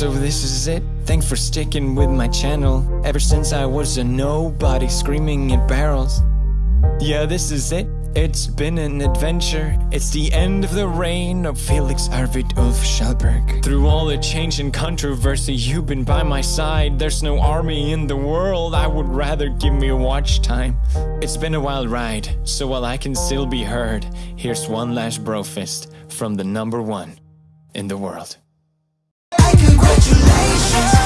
so this is it. Thanks for sticking with my channel. Ever since I was a nobody screaming at barrels. Yeah, this is it. It's been an adventure. It's the end of the reign of Felix Arvid Ulf Kjellberg Through all the change and controversy You've been by my side. There's no army in the world. I would rather give me watch time. It's been a wild ride So while I can still be heard Here's one last brofist From the number one in the world patience.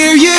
hear you.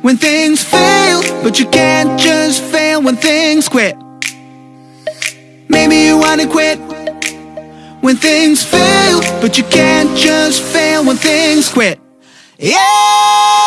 When things fail, but you can't just fail when things quit. Maybe you wanna quit. When things fail, but you can't just fail when things quit. Yeah!